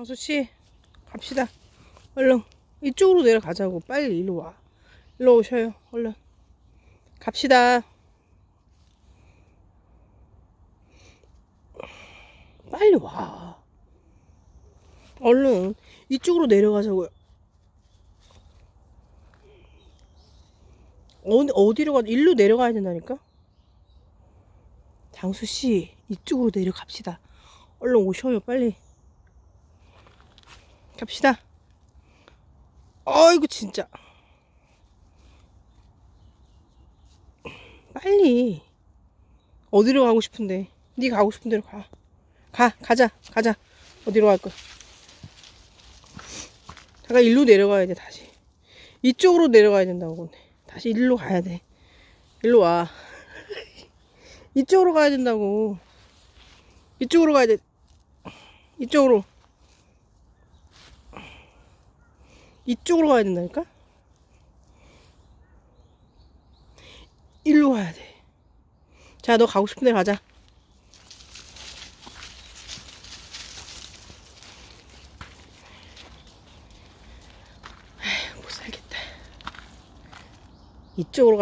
장수씨 갑시다. 얼른 이쪽으로 내려가자고. 빨리 일로 와. 일로 오셔요. 얼른 갑시다. 빨리 와. 얼른 이쪽으로 내려가자고요. 어디, 어디로 가 일로 내려가야 된다니까? 장수씨 이쪽으로 내려갑시다. 얼른 오셔요 빨리 갑시다 아이고 진짜 빨리 어디로 가고 싶은데 네 가고 싶은 데로 가 가, 가자, 가자. 어디로 갈 거야? 잠깐 일로 내려가야 돼, 다시. 이쪽으로 내려가야 된다고, 근데. 다시 일로 가야 돼. 일로 와. 이쪽으로 가야 된다고. 이쪽으로 가야 돼. 이쪽으로. 이쪽으로 가야 된다니까? 일로 가야 돼. 자, 너 가고 싶은 데 가자. 못 살겠다. 이쪽으로 가.